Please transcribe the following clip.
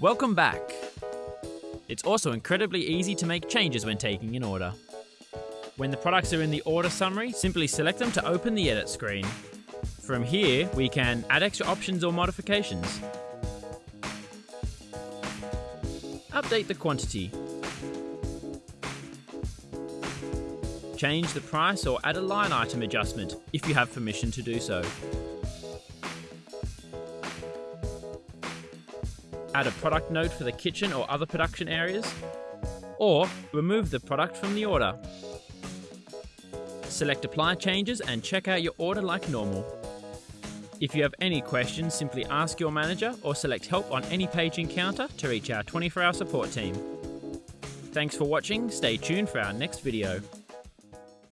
Welcome back. It's also incredibly easy to make changes when taking an order. When the products are in the order summary, simply select them to open the edit screen. From here, we can add extra options or modifications. Update the quantity. Change the price or add a line item adjustment if you have permission to do so. Add a product note for the kitchen or other production areas, or remove the product from the order. Select apply changes and check out your order like normal. If you have any questions, simply ask your manager or select help on any page encounter to reach our 24 hour support team. Thanks for watching, stay tuned for our next video.